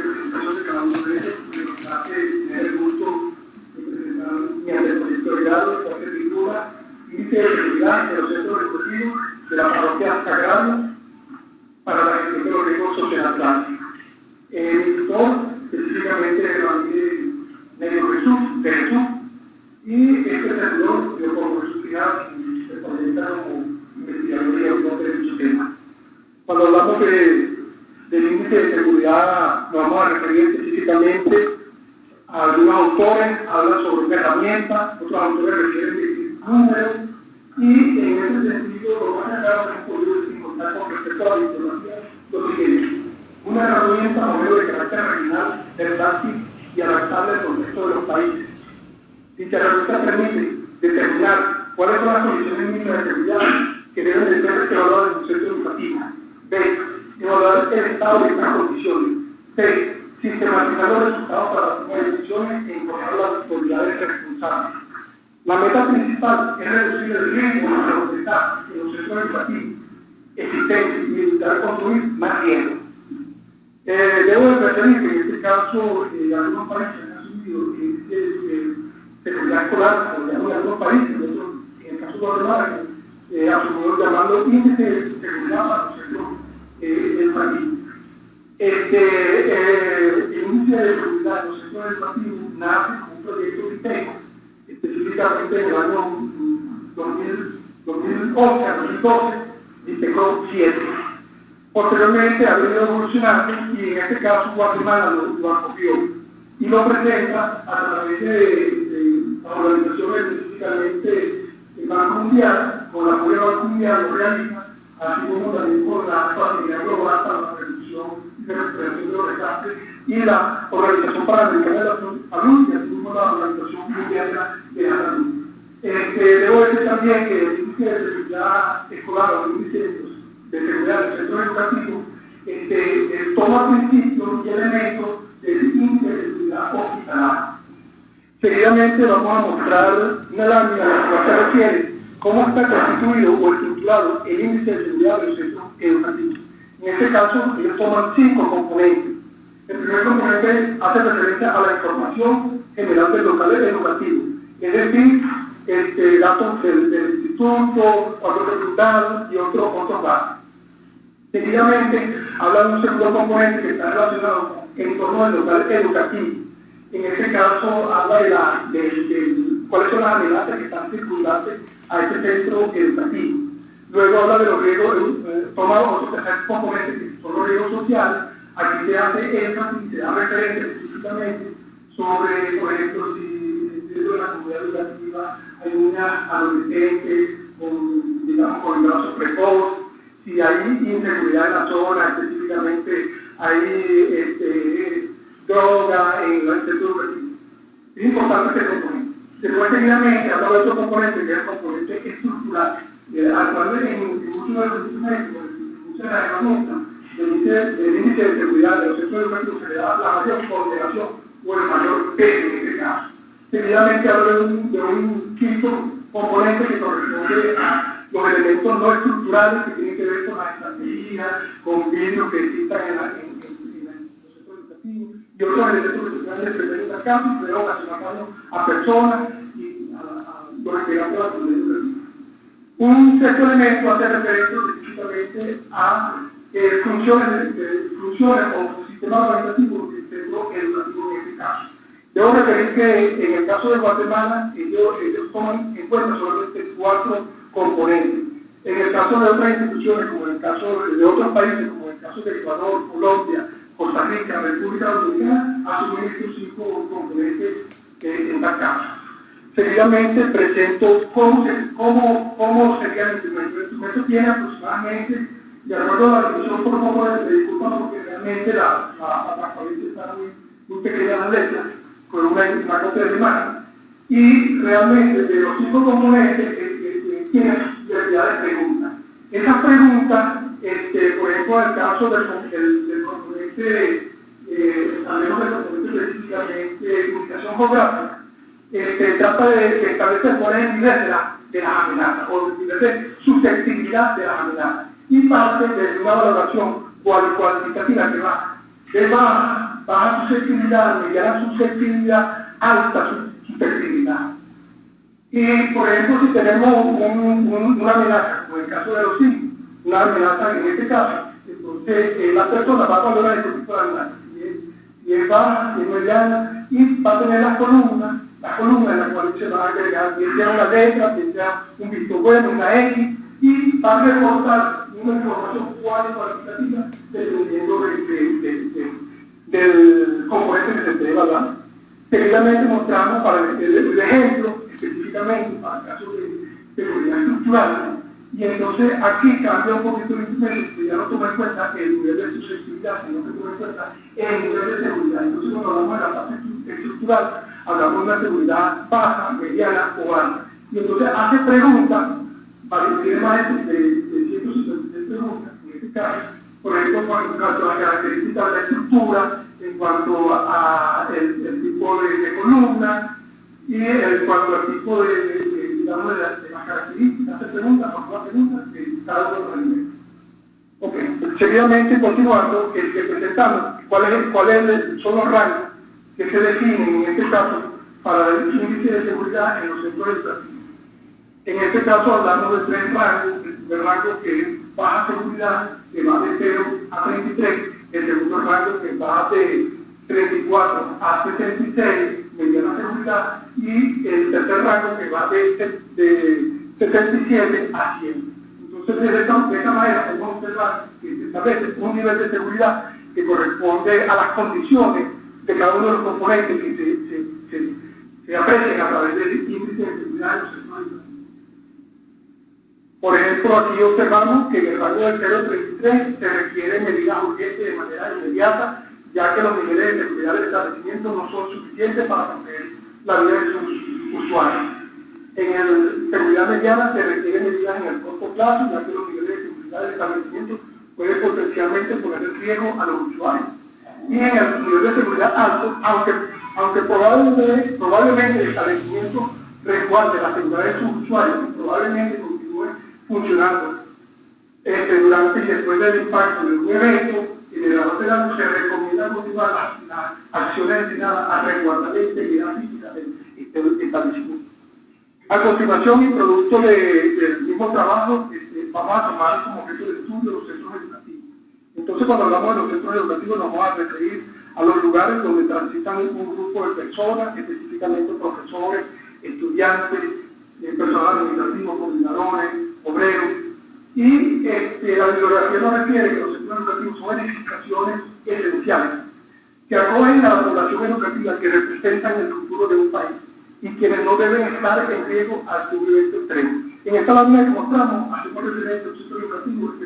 presentación de cada uno de ellos, tener el gusto de presentar de grado, de los centros educativos de la parroquia Sagrado para la gestión de los riesgos socionaturales. El editor, específicamente de la Medio Jesús, de Jesús, y este servidor, yo como Jesús Final, se proyecta como investigador y autor de dicho tema. Cuando hablamos de, del índice de seguridad, específicamente algunos autores, hablan sobre una herramienta, otros autores refieren de números, y en ese sentido, lo más claro que podido encontrar con respecto a la información, lo siguiente. Una herramienta modelo de carácter regional, versátil y adaptable al contexto de los países. Dicha herramienta permite determinar cuáles son las condiciones mínimas de seguridad que deben de ser evaluadas en un centro educativo. B. Evaluar el estado de estas condiciones. C. Sistematizar los resultados para las decisiones e informar a las autoridades responsables. La meta principal es reducir el riesgo de la seguridad en los centros educativos existentes y evitar construir más riesgo. Eh, debo de referir que en este caso eh, algunos países han asumido eh, seguridad escolar, o de algunos países, en el caso de Guatemala, eh, asumió llamarlo índice de seguridad para los centros eh, educativos. Este, eh, el índice de seguridad de los centros educativos nace como un proyecto ITECO, específicamente en el año 2011 a 2012, ITECO 7. Posteriormente ha venido evolucionando y en este caso Guatemala lo, lo acogió y lo presenta a través de, de organizaciones específicamente el Banco Mundial, con la apoyo del Banco Mundial lo realiza, así como también con la Facilidad Global para la Reducción y Recuperación de los y la Organización de la Salud y así la Organización Mundial de la Salud. Este, debo decir también que el índice de seguridad escolar o el índice de seguridad del centro educativo este, eh, toma principios y elementos del índice de seguridad hospitalaria. Seguidamente vamos a mostrar una lámina a la cual se refiere cómo está constituido o estructurado el índice de seguridad de los centros educativos. En este caso, ellos toman cinco componentes. El primer componente hace referencia a la información general del local educativo, es decir, este, datos del, instituto, otros resultados y otros otros datos. Seguidamente, habla de un segundo componente que está relacionado con el entorno del local educativo. En este caso, habla de, la, de, de cuáles son las amenazas que están circundantes a este centro educativo. Luego habla de los riesgos, eh, toma otro tercer componente que son los riesgos sociales. Aquí se hace énfasis se da referencia específicamente sobre, por ejemplo, si dentro de la comunidad educativa hay niñas adolescentes con, digamos, con embarazos precoz, si hay inseguridad en la zona, específicamente hay este, droga en el centro educativo. Es importante este componente. Después, seguidamente, habla de otro componente que es el componente estructural, eh, al cual en, en muchos de los instrumentos, muchas de las herramientas del índice, del de seguridad de los centros educativos se le da la mayor coordinación o el mayor peso en este caso. Seguidamente habla de un, de quinto componente que corresponde a los elementos no estructurales que tienen que ver con la estrategia, con vidrios que existan en, la, en, en, en los y otros elementos que se pueden desprender en la casa y ocasionar daño a personas y a, a los integrantes de la comunidad educativa. Un sexto elemento hace referencia específicamente a eh, funciones, eh, o sistemas organizativos del centro educativo en este caso. Debo referir que en el caso de Guatemala, ellos, ellos toman en cuenta solamente cuatro componentes. En el caso de otras instituciones, como en el caso de otros países, como en el caso de Ecuador, Colombia, Costa Rica, República Dominicana, asumen estos cinco componentes eh, en tal caso. Seguidamente presento cómo, se, cómo, cómo sería el instrumento. El instrumento tiene aproximadamente, de acuerdo a la definición por favor, me disculpa porque realmente la, la, está muy, muy pequeña en la letra, con una, una copia de imagen. Y realmente de los cinco componentes tiene diversidad de preguntas. Esas preguntas, este, por ejemplo, en el caso del, del, del componente, eh, al menos del componente específicamente comunicación geográfica, este, trata de, establecer cuál es el nivel de, la, de las amenazas o el nivel de susceptibilidad de las amenazas y parte de una valoración cual, cuantitativa que va de baja baja susceptibilidad, mediana susceptibilidad, alta susceptibilidad. Y, por ejemplo, si tenemos una amenaza, como en el caso de los simios, una amenaza en este caso, entonces eh, la persona va a valorar este tipo de amenaza. Y es, baja, y es y va a tener las columnas, las columnas en las cuales se va a agregar, bien sea una letra, bien sea un visto bueno, una X, y va a reportar una información cualitativa dependiendo del componente que se esté evaluando. Seguidamente mostramos para el, el, ejemplo, específicamente para el caso de seguridad estructural, y entonces aquí cambia un poquito el instrumento, ya no toma en cuenta el nivel de susceptibilidad, sino que toma en cuenta el nivel de seguridad. Entonces cuando hablamos de la fase estructural, hablamos de una seguridad baja, mediana o alta. Y entonces hace preguntas, para tiene más de, de 153 preguntas, en este caso, por ejemplo, en cuanto a las características de la estructura, en cuanto a, el, tipo de, columna y en cuanto al tipo de, digamos, de, las características, se pregunta, por una pregunta, de cada uno de los elementos. Ok, seguidamente continuando, que, que presentamos cuáles cuál son los rangos que se definen en este caso para el índice de seguridad en los centros educativos. En este caso hablamos de tres rangos, el rango que es baja seguridad, que va de 0 a 33, el segundo rango que va de 34 a 66, mediana seguridad, y el tercer rango que va de, de 77 a 100. Entonces, de esta, de esta manera podemos observar que se establece un nivel de seguridad que corresponde a las condiciones de cada uno de los componentes que se, se, se, aprecian a través del índice de seguridad de los centros por ejemplo, aquí observamos que en el rango del 033 se requieren medidas urgentes de manera inmediata, ya que los niveles de seguridad del establecimiento no son suficientes para proteger la vida de sus usuarios. En el seguridad mediana se requieren medidas en el corto plazo, ya que los niveles de seguridad del establecimiento pueden potencialmente poner en riesgo a los usuarios. Y en el nivel de seguridad alto, aunque, aunque probablemente, probablemente el establecimiento resguarde la seguridad de sus usuarios y probablemente funcionando. Este, durante y después del impacto de un evento y de la se recomienda continuar las, acciones destinadas a resguardar la integridad física del establecimiento. A continuación, y producto del mismo trabajo, este, vamos a tomar como objeto de estudio los centros. Entonces, cuando hablamos de los centros educativos, nos vamos a referir a los lugares donde transitan un grupo de personas, específicamente profesores, estudiantes, eh, personal administrativo, coordinadores, obreros. Y este, la bibliografía nos refiere que los centros educativos son edificaciones esenciales que acogen a la población educativa que representan el futuro de un país y quienes no deben estar en riesgo al sufrimiento extremo. En esta lámina que mostramos, hacemos referencia a un centro educativo específicamente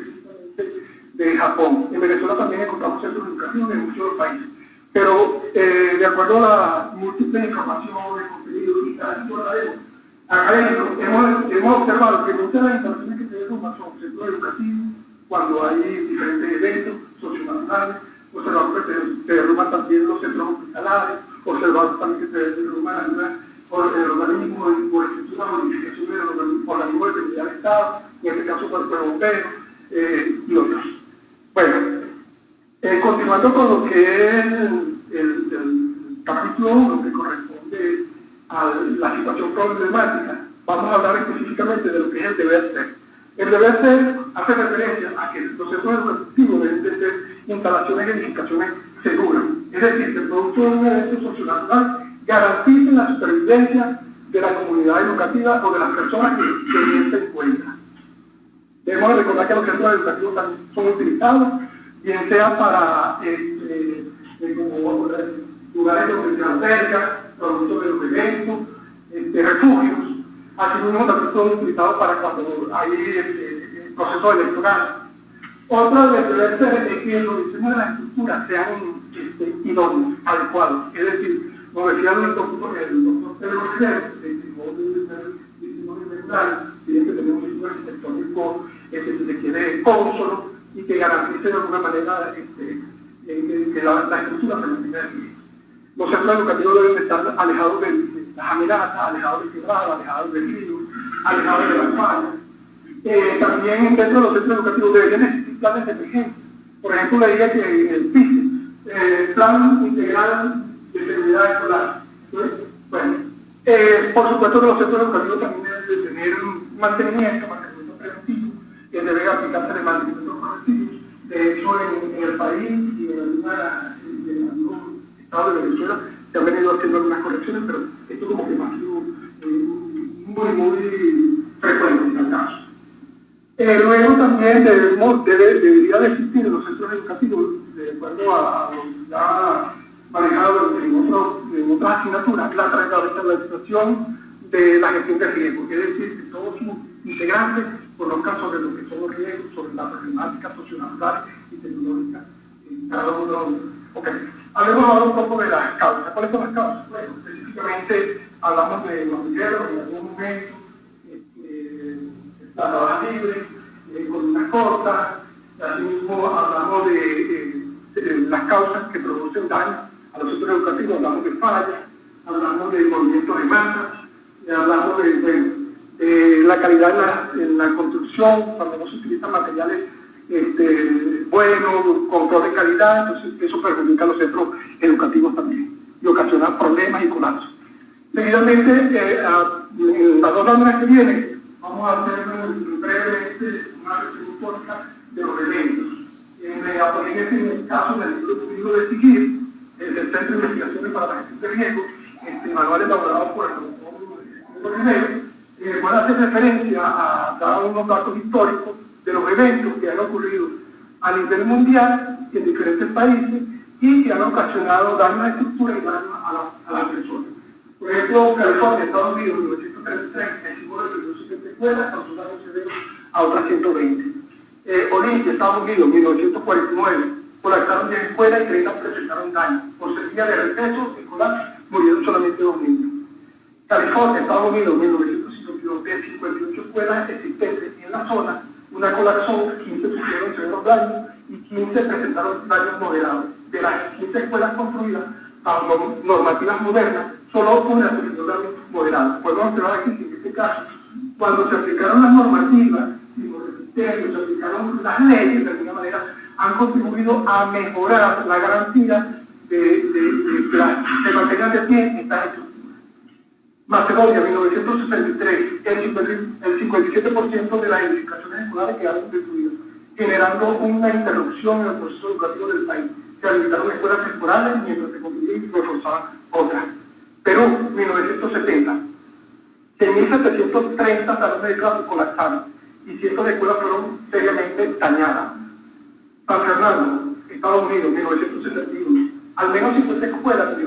de Japón. En Venezuela también encontramos centros educativos en muchos países. Pero eh, de acuerdo a la múltiple información contenido y hemos, observado que muchas de las instalaciones que se son centros educativos, cuando hay diferentes eventos socionacionales, observamos que se, derrumban también los centros hospitalarios, observamos también que se derrumban algunas el organismo o estructuras modificaciones del organismo de seguridad del Estado, en este caso por el bombero eh, y otros. Eh, continuando con lo que es el, el, el capítulo 1 que corresponde a la situación problemática, vamos a hablar específicamente de lo que es el deber ser. El deber ser hace referencia a que los centros educativos deben de ser instalaciones y edificaciones seguras. Es decir, que el producto de un evento socionacional garantice la supervivencia de la comunidad educativa o de las personas que, que se encuentran. Debemos recordar que los centros educativos son utilizados, bien sea para este, eh, como, lugares donde se alberga, productos de los eventos, este, refugios, asimismo también son utilizados para cuando hay este, procesos electorales. Otra de las es que los diseños de la estructura sean este, idóneos, adecuados, es decir, como decía el doctor, el doctor Pedro Rivera, el tiene que tener un diseño arquitectónico este, que se quede cónsono y que garantice de alguna manera este, que, la, la estructura mantenga los centros educativos deben estar alejados de, las amenazas, alejados de quebradas, alejados de ríos, alejados de las fallas. Eh, también dentro de los centros educativos deberían existir planes de emergencia. Por ejemplo, leía que el PICE eh, Plan Integral de Seguridad Escolar. Bueno, eh, por supuesto que los centros educativos también deben de tener mantenimiento, mantenimiento preventivo, que debe aplicarse de mantenimiento. De hecho, en, el país y en, alguna, en algunos estados de Venezuela se han venido haciendo algunas correcciones, pero esto como que ha sido eh, muy, muy frecuente en el caso. Eh, luego también debemos, debe, debería de existir en los centros educativos, de acuerdo a, lo que ha manejado en, en otras asignaturas, la transversalización de la gestión de riesgo, es decir, que todos sus integrantes conozcan sobre lo que son los riesgos, sobre la problemática socionatural y tecnológica en cada uno. Okay. Hablemos ahora un poco de las causas. ¿Cuáles son las causas? Bueno, específicamente hablamos de los guerreros en algún momento, la trabaja libre, eh, con una corta, asimismo hablamos de, las causas que producen daño a los centros educativos, hablamos de fallas, hablamos de movimientos de masa, hablamos de, la calidad en la, construcción, cuando no se utilizan materiales este, buenos, control de calidad, entonces eso perjudica a los centros educativos también y ocasiona problemas y colapsos. Seguidamente, eh, en las dos láminas que vienen, vamos a hacer brevemente una referencia de los eventos. En, en el caso del libro de seguir, el Centro de Investigaciones para la Gestión de Riesgo, este manual elaborado por el doctor van a hacer referencia a dar unos datos históricos de los eventos que han ocurrido a nivel mundial y en diferentes países y que han ocasionado daño a estructura y daño a, la, a las personas. Por ejemplo, California, Estados Unidos, 1933, el símbolo de 270 escuelas, causó daños severos a otras 120. Eh, Olimpia, Estados Unidos, 1949, colapsaron 10 escuelas y 30 presentaron daño. Por sequía de receso escolar murieron solamente dos niños. California, Estados Unidos, 1952, de 58 escuelas existentes en la zona, una colapsó, 15 sufrieron severos daños y 15 presentaron daños moderados. De las 15 escuelas construidas bajo normativas modernas, solo una presentó daños moderados. Podemos observar aquí que en este caso, cuando se aplicaron las normativas, se aplicaron las leyes, de alguna manera, han contribuido a mejorar la garantía de, de, de mantengan de pie estas estructuras. Macedonia, 1963, el, 57% de las edificaciones escolares quedaron destruidas, generando una interrupción en el proceso educativo del país. Se habilitaron escuelas temporales mientras se construían y reforzaban otras. Perú, 1970, 6.730 salones de clase colapsaron y cientos de escuelas fueron seriamente dañadas. San Fernando, Estados Unidos, 1971, al menos 50 escuelas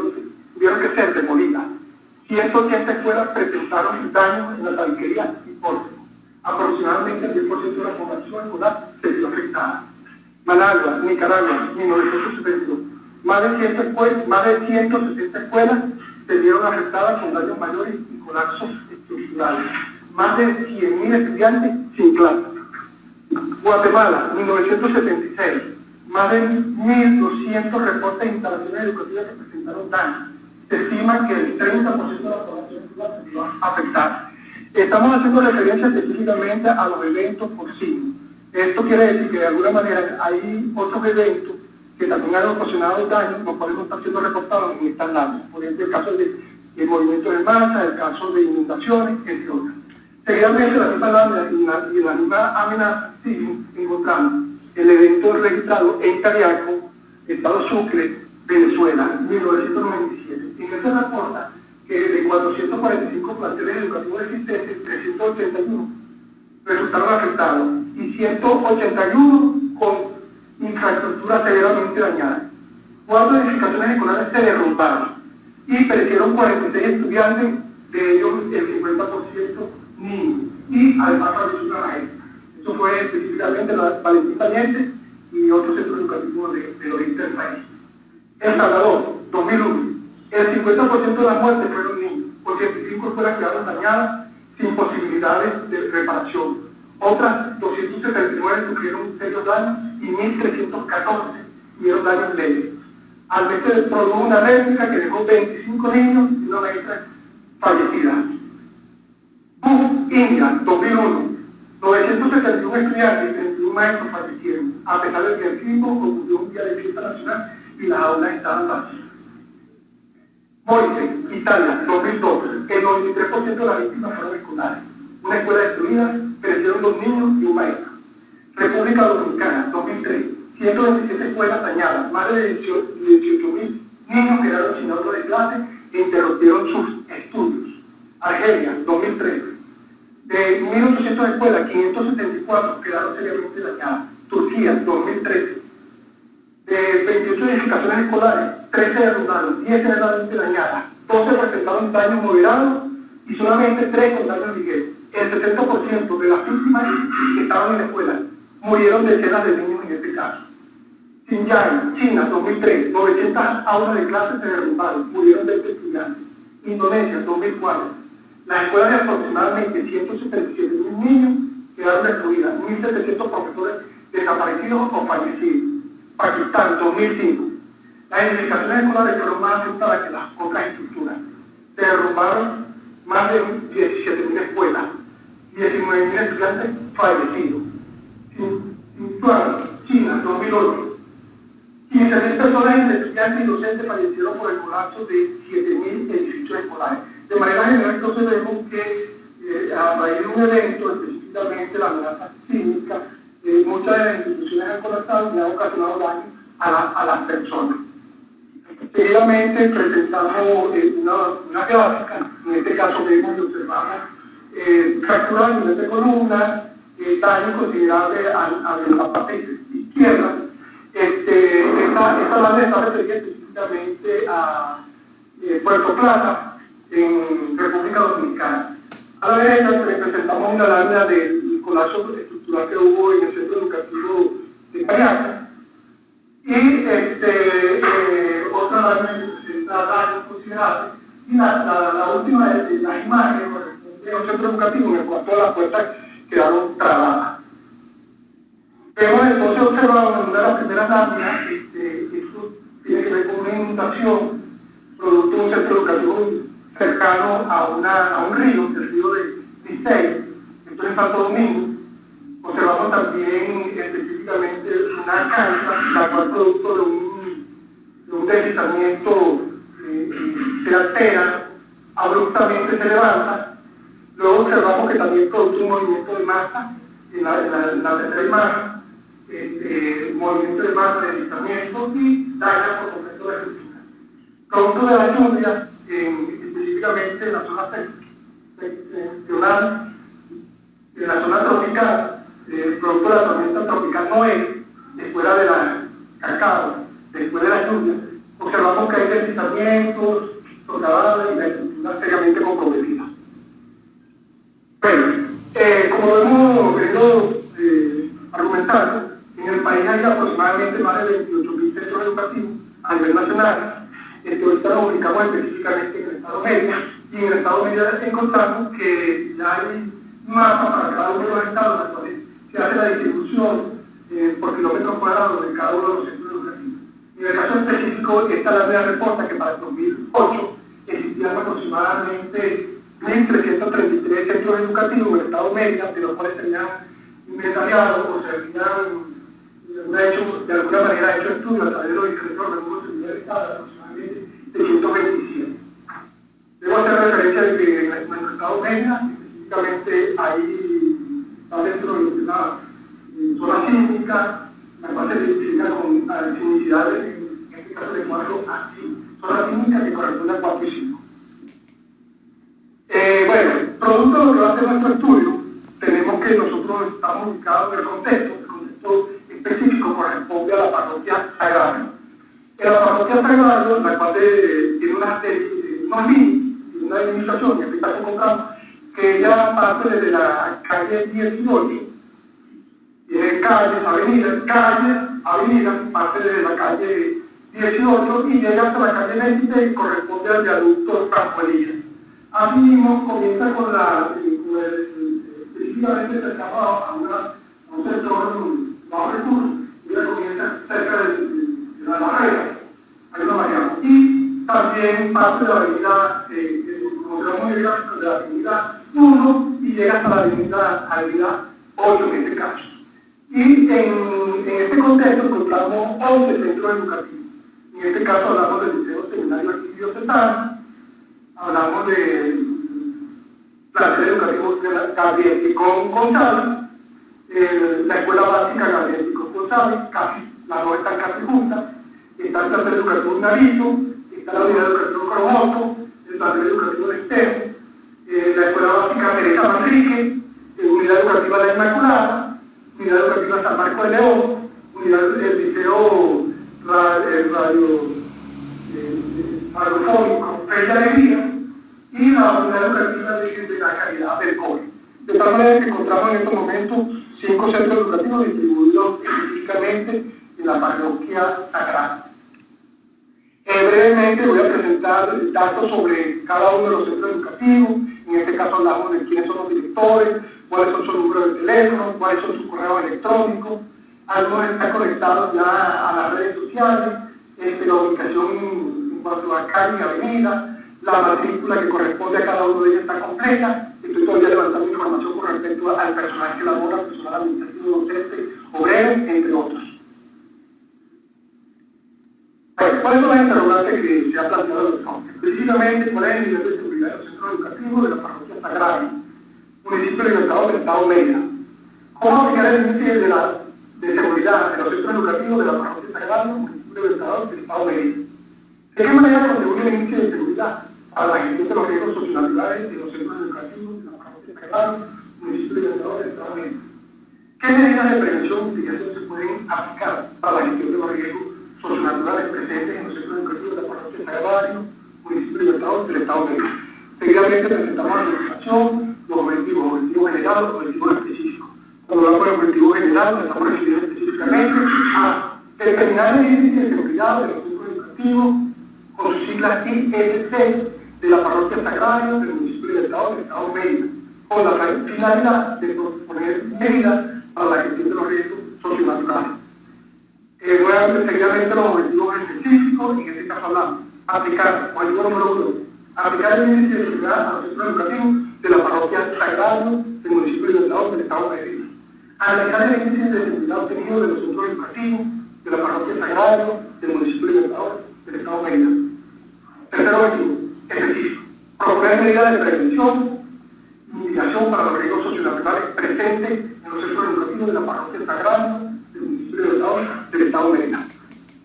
tuvieron, que ser demolidas. 180 escuelas presentaron daños en la tabiquería y pórtico. Aproximadamente el 10% de la población escolar se vio afectada. Managua, Nicaragua, 1972. Más de, 100 escuelas, más de 160 escuelas se vieron afectadas con daños mayores y colapsos estructurales. Más de 100.000 estudiantes sin clase. Guatemala, 1976. Más de 1.200 reportes de instalaciones educativas que presentaron daños. Estima que el 30% de la población se va a afectar. Estamos haciendo referencia específicamente a los eventos por sí. Esto quiere decir que de alguna manera hay otros eventos que también han ocasionado daños, los cuales no están siendo reportados en estas láminas. Por ejemplo, el caso de, de movimientos de masa, el caso de inundaciones, entre otras. Seguidamente, la misma lámina y la, misma amenaza siguen encontrando el evento registrado en Cariaco, Estado Sucre, Venezuela, 1997. En este reporta que de 445 planteles educativos existentes, 381 resultaron afectados y 181 con infraestructura severamente dañada. Cuatro edificaciones escolares se derrumbaron y perecieron 46 estudiantes, de ellos el 50% niños. Y además falleció una maestra. Eso fue específicamente la Valentina Niente y otros centros educativos de, oriente del país. El Salvador, 2001. El 50% de las muertes fueron niños. 85 escuelas quedaron dañadas sin posibilidades de reparación. Otras 279 sufrieron serios daños y 1.314 tuvieron daños leves. Al mes se produjo una réplica que dejó 25 niños y una maestra fallecida. BUF, India, 2001. 971 estudiantes y 31 maestros fallecieron, a pesar de que el ocurrió un día de fiesta nacional y las aulas estaban vacías. Moise, Italia, 2012, el 93% de las víctimas fueron escolares. Una escuela destruida, crecieron dos niños y un maestro. República Dominicana, 2003, 127 escuelas dañadas, más de 18.000 niños quedaron sin auto de clase e interrumpieron sus estudios. Argelia, 2003, de 1.800 escuelas, 574 quedaron seriamente dañadas. Turquía, 2013, de 28 edificaciones escolares, 13 derrumbaron, 10 severamente dañadas, 12 presentaron daños moderados y solamente 3 con daños ligeros. El 70% de las víctimas que estaban en la escuela murieron decenas de niños en este caso. Xinjiang, China, 2003, 900 aulas de clase se derrumbaron, murieron 20 estudiantes. Indonesia, 2004, las escuelas de aproximadamente 177 mil niños quedaron destruidas, 1.700 profesores desaparecidos o fallecidos. Pakistán, 2005, las edificaciones escolares fueron más afectadas que las otras estructuras. Se derrumbaron más de 17.000 escuelas, 19.000 estudiantes fallecidos. Sichuan, China, 2008, 15.000 personas estudiantes y docentes fallecieron por el colapso de 7.000 edificios escolares. De manera general, entonces vemos que eh, a raíz de un evento, específicamente la amenaza cínica, muchas de las instituciones han colapsado y han ocasionado daño a, las personas. Seguidamente presentamos eh, una, una, gráfica, en este caso vemos y observamos eh, fracturas a nivel de columna, eh, daño considerable a, a la parte izquierda. Este, esta, esta banda está referida específicamente a eh, Puerto Plata, en República Dominicana. A la derecha presentamos una lámina del colapso estructural que hubo en el centro educativo de Cayaca. Y este, eh, otra presenta daños considerables. Y la, la, última de las imágenes de un centro educativo en el cual todas las puertas quedaron trabadas. Hemos entonces observado en una de las primeras láminas, este, esto tiene que ver con una inundación producto de un centro educativo cercano a, una, a un río, el río de Licey, en Santo Domingo. También específicamente una cancha, la cual producto de un, de un deslizamiento eh, se altera, abruptamente se levanta. Luego observamos que también produce un movimiento de masa en la, en la, tercera imagen, este, movimiento de masa de deslizamiento y daña por completo la estructura. Producto de la lluvia, específicamente en la zona seccional, en la zona tropical, el producto de la tormenta tropical Noé, después de la cacao, después de la lluvia, observamos que hay deslizamientos, socavadas y la estructura seriamente comprometida. Bueno, eh, como hemos venido eh, argumentando, en el país hay aproximadamente más de 28.000 centros educativos a nivel nacional. Este, ahorita nos específicamente en el Estado Medio. Y en el Estado Medio encontramos que ya hay mapas para cada uno de los estados se hace la distribución eh, por kilómetros cuadrados de cada uno de los centros educativos. En el caso específico, esta es la nueva respuesta que para el 2008 existían aproximadamente 1.333 centros educativos en el Estado Medio, de los cuales tenían inventariado o se habían de alguna manera hecho estudios a través de los de seguridad del Estado de 127. Debo hacer referencia de que en nuestro estado Mérida, específicamente ahí está dentro de una eh, zona sísmica, la cual se identifica con la sismicidad, en este caso de 4 a 5. Zona sísmica que corresponde a 4 y 5. Eh, bueno, producto de lo que va a ser nuestro estudio, tenemos que nosotros estamos ubicados en el contexto, el contexto específico corresponde a la parroquia sagrada que la parroquia Sagrado, la cual tiene una, una una administración que está comprando, que ya parte desde la calle 18, tiene calles, avenidas, calles, avenidas, parte desde la calle 18 y llega hasta la calle 26 y corresponde al viaducto Campanilla. Así mismo comienza con la, específicamente cercano a, un sector bajo recursos, y comienza cerca de la barrera, hay una variable. Y también parte de la avenida, eh, como se de la avenida 1 y llega hasta la avenida, avenida 8 en este caso. Y en, en este contexto encontramos 11 centros educativos. En este caso hablamos del Liceo Seminario Arquivio Cetano, hablamos de plantel educativo Gabriel Picón González, la Escuela Básica Gabriel Picón González, casi, las dos están casi juntas, está el plantel educativo Narito, está la unidad educativa Cromoto, el plantel educativo de Estero, eh, la Escuela Básica Teresa Manrique, eh, Unidad Educativa La Inmaculada, Unidad Educativa San Marco de León, Unidad del Liceo Radio, radio eh, radiofónico Fe de Alegría y la Unidad Educativa de, la Calidad del COVID. De tal manera que encontramos en estos momentos cinco centros educativos distribuidos específicamente en la parroquia sagrada. Eh, brevemente voy a presentar datos sobre cada uno de los centros educativos. En este caso hablamos de quiénes son los directores, cuáles son sus números de teléfono, cuáles son sus correos electrónicos. Algunos están conectados ya a las redes sociales, este, la ubicación en cuanto a calle avenida, la matrícula que corresponde a cada uno de ellos está completa. Estoy todavía levantando información con respecto al personal que labora, personal administrativo, docente, obrero, entre otros. Bueno, ¿cuáles son las interrogantes que se ha planteado en el? Precisamente, ¿cuál es el nivel de seguridad educativos de la parroquia Sagrada, municipio libertado del Estado Mérida? ¿Cómo índice de, la, de seguridad de los centros educativos de la parroquia Sagrada, municipio libertado del Estado Mérida? ¿De qué manera contribuye el índice de seguridad a la gestión de los riesgos socionaturales de los centros educativos de la parroquia Sagrada, municipio libertado del Estado Mérida? ¿Qué medidas de prevención y mitigación se pueden aplicar para la gestión de los riesgos socionaturales presentes en los centros educativos de la parroquia Sagrario, municipio libertador del Estado México. Seguidamente presentamos la organización, los objetivos, objetivos generales, objetivos específicos. Cuando hablamos de objetivos generales, estamos refiriendo específicamente a determinar el índice de seguridad de los centros educativos con sus siglas ISC de la parroquia Sagrario del municipio libertador del Estado de México, con la finalidad de proponer medidas para la gestión de los riesgos socionaturales. Eh, voy a seguidamente los objetivos específicos, en este caso hablamos, aplicar, objetivo número aplicar el índice de seguridad a los centros educativos de la parroquia Sagrado del municipio de Libertador del Estado de México. Analizar el índice de seguridad obtenido de los centros educativos de la parroquia Sagrado del municipio de Libertador del Estado de. Tercer objetivo, específico, proponer medidas de prevención y mitigación para los riesgos socionaturales presentes en los centros educativos de la parroquia Sagrado del Estado de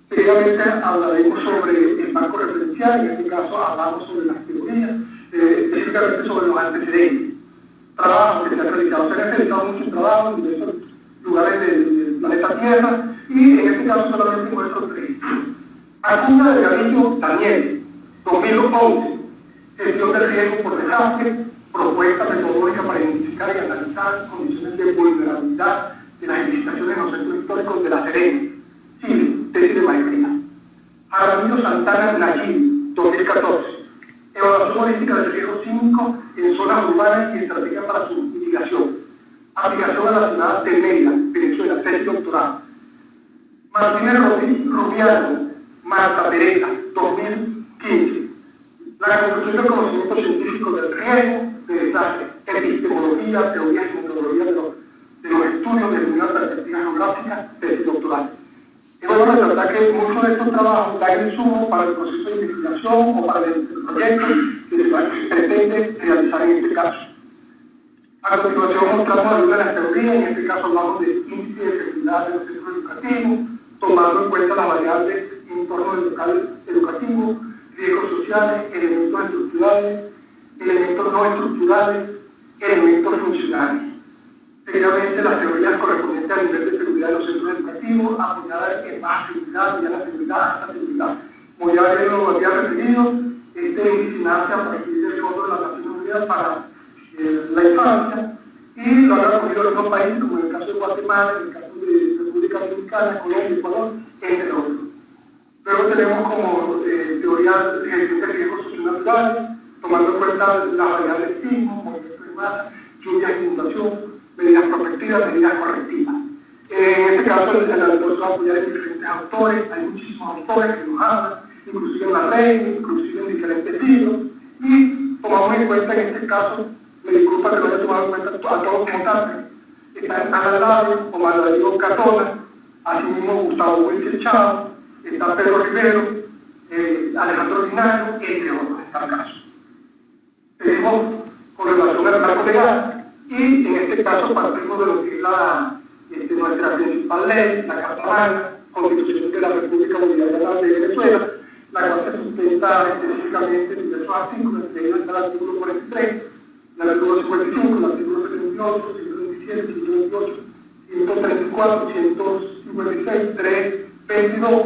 Mérida. Previamente hablaremos sobre el marco referencial, en este caso hablamos sobre las teorías, eh, específicamente sobre los antecedentes. Trabajos que se han realizado, se han realizado muchos trabajos en diversos lugares del, planeta Tierra y en este caso solamente muestro tres. Acuna de Gavillo Daniel, 2011, gestión de riesgo por desastre, propuesta metodológica para identificar y analizar condiciones de vulnerabilidad de las edificaciones en los centros históricos de La Serena, Chile, de maestría. Aramiro Santana Naquín, 2014. Evaluación holística del riesgo 5 en zonas urbanas y estrategia para su mitigación. Aplicación a la ciudad de Mérida, Venezuela, tesis doctoral. Martínez Rubiano, Marta Pereza, 2015. La conclusión del conocimiento científico del riesgo de desastre, epistemología, teoría y metodología de los de los estudios de una perspectiva geográfica tesis doctoral. Y bueno, resaltar que muchos de estos trabajos dan insumo para el proceso de investigación o para el proyecto que se pretende realizar en este caso. A continuación mostramos algunas de las teorías, en este caso hablamos de índice de efectividad de los centros educativos, tomando en cuenta las variables en torno al local educativo, riesgos sociales, elementos estructurales, elementos no estructurales, elementos funcionales. Seguidamente, las teorías correspondientes al nivel de seguridad de los centros educativos, apoyadas en más seguridad, ya la seguridad, alta seguridad. Como ya lo había referido, este nace a partir del Fondo de las Naciones Unidas para eh, la Infancia y lo han recogido otros países, como en el caso de Guatemala, en el caso de República Dominicana, Colombia, Ecuador, entre otros. Luego tenemos como eh, teoría de gestión de riesgos socionaturales, tomando en cuenta las variables sismo, movimiento de masa, lluvia inundación, medidas protectivas, medidas correctivas. En este caso, en diferentes autores, hay muchísimos autores que nos hablan, inclusive en la red, inclusive en diferentes libros, y tomamos en cuenta en este caso, me disculpa que no haya tomado en cuenta a todos como tal, está Ana Labio, Omar Darío Catona, asimismo Gustavo Wilson Chao, está Pedro Rivero, Alejandro Linario, entre otros, en tal caso. Tenemos con relación al marco legal y en este caso partimos de lo que es la, este, nuestra principal ley, la Carta Constitución de la República Bolivariana de Venezuela, la cual se sustenta específicamente en diversos artículos, entre está el artículo 43, el artículo 55, el artículo 78, 127, 128, 134, 156, 322,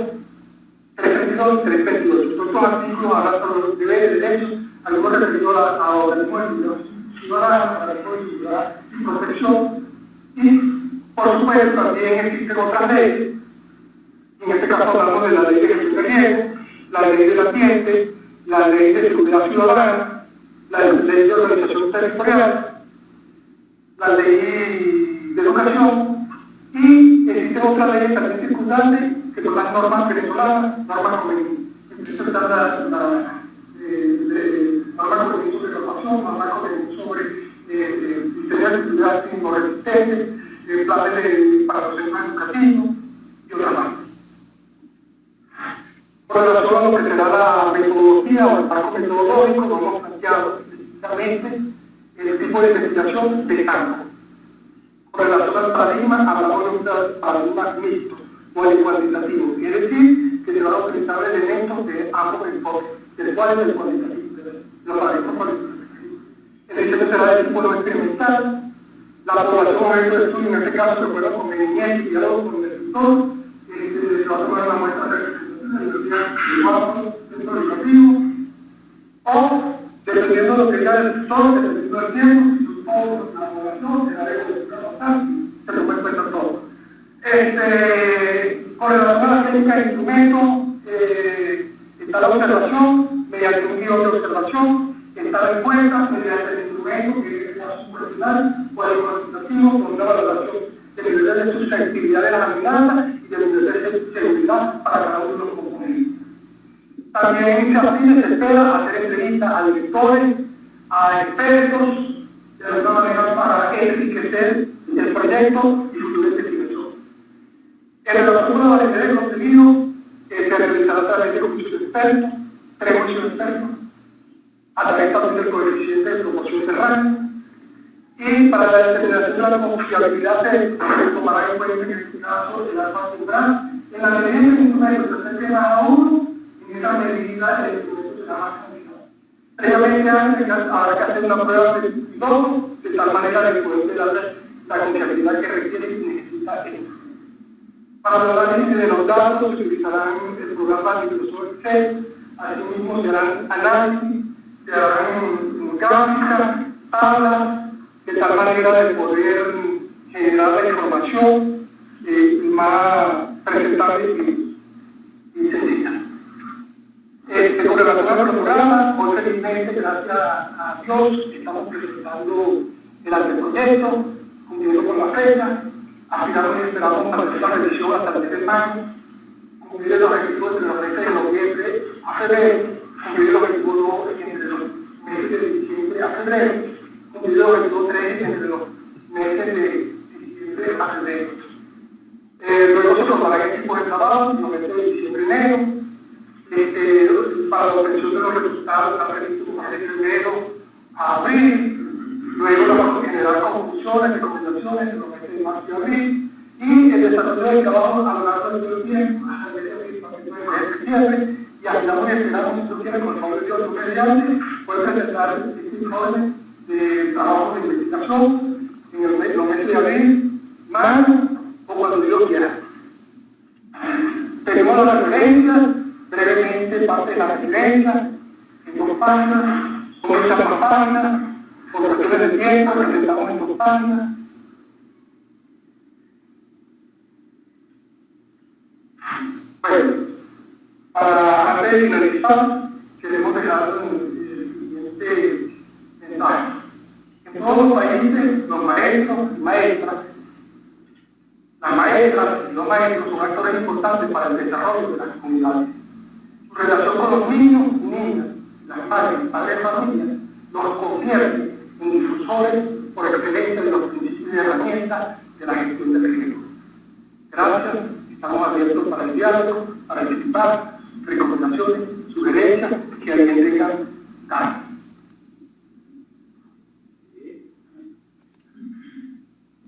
322 y 328. Estos artículos hablan sobre los deberes, derechos, referidos a la organismo ciudadana, a ciudadana y protección. Y, por supuesto, también existen otras leyes. En este caso hablamos de la ley de gestión de la ley del ambiente, la ley de seguridad ciudadana, la ley de organización territorial, la ley de educación y existen otras leyes también circundantes que son las normas venezolanas, normas convenientes. la, eh, normas convenientes sobre normación, normas sobre eh, diseño de actividades resistentes, eh, planes de, para centros educativos y otras más. Con relación a lo que será la metodología o el marco metodológico, no hemos planteado específicamente el tipo de investigación de campo. Con relación al paradigma, hablamos de un paradigma mixto, o el cuantitativo. Quiere decir que se van a utilizar elementos de ambos enfoques, del cual es el cuantitativo, los paradigmas cuantitativos. El diseño será de tipo experimental, la aprobación de estos estudios, en este caso, se puede conveniente y diálogo con el sector, se va a tomar una muestra educativo, o dependiendo de lo que diga el sector, dependiendo del tiempo, si supongo la población, se dará de se lo puede cuenta todo. Este, con relación a la técnica de instrumento, eh, está la observación, mediante un guion de observación, está la encuesta, mediante el instrumento, que es el superficial o el cuantitativo, con una valoración de nivel de susceptibilidad de las amenazas y de nivel de seguridad para cada uno de los componentes. También se aplica se espera hacer entrevistas a directores, a expertos, de alguna manera para enriquecer el proyecto y su investigación. En relación a la validez del contenido, eh, se realizará a través de comisiones expertos, tres comisiones expertos, a través también del coeficiente de promoción de rango, y para la determinación de la confiabilidad se tomará en cuenta en este caso el alfa central. En la medida en que se más a uno, en esa medida el instrumento será más que hacer una prueba de de tal manera de dar la confiabilidad que requiere y necesita Para análisis de los datos utilizarán el programa Microsoft Excel, asimismo se harán análisis, se harán gráficas, tablas, de tal manera de poder generar la información eh, más presentable y, y sencilla. Este, con relación al programa, hoy felizmente, gracias a Dios, estamos presentando el anteproyecto, cumpliendo con la fecha, y esperamos para la revisión hasta el mes de mayo, cumplir los objetivos de los meses de noviembre a febrero, cumplir los objetivos entre los meses de diciembre a febrero, cumplido el 3 entre los meses de diciembre a febrero. Eh, luego se tomará el equipo de trabajo, los meses de diciembre y enero. Este, para la obtención de los resultados está previsto de febrero a abril. Luego vamos a generar conclusiones, recomendaciones en los meses de marzo y abril. Y el desarrollo del trabajo a lo largo del tiempo, hasta el mes de septiembre. Y aspiramos y esperamos que esto tiene con el favor de mediante, puede presentar este informe de trabajo de investigación en el mes, de abril, mayo o cuando Dios quiera. Tenemos las referencias, brevemente parte de las referencias, en dos páginas, esas dos páginas, por cuestiones de tiempo, presentamos en dos. Bueno, para finalizar, queremos dejar el siguiente mensaje. En todos los países, los maestros maestras, las maestras y los maestros son actores importantes para el desarrollo de las comunidades. Su relación con los niños y niñas, las madres y padres de familia, los convierte en difusores por excelencia de los principios y herramientas de la gestión del riesgo. Gracias, estamos abiertos para el diálogo, para participar, recomendaciones sugerencias que alguien tenga caso.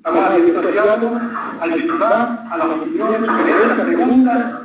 Estamos a disposición al disfrutar, a opiniones, sugerencias, preguntas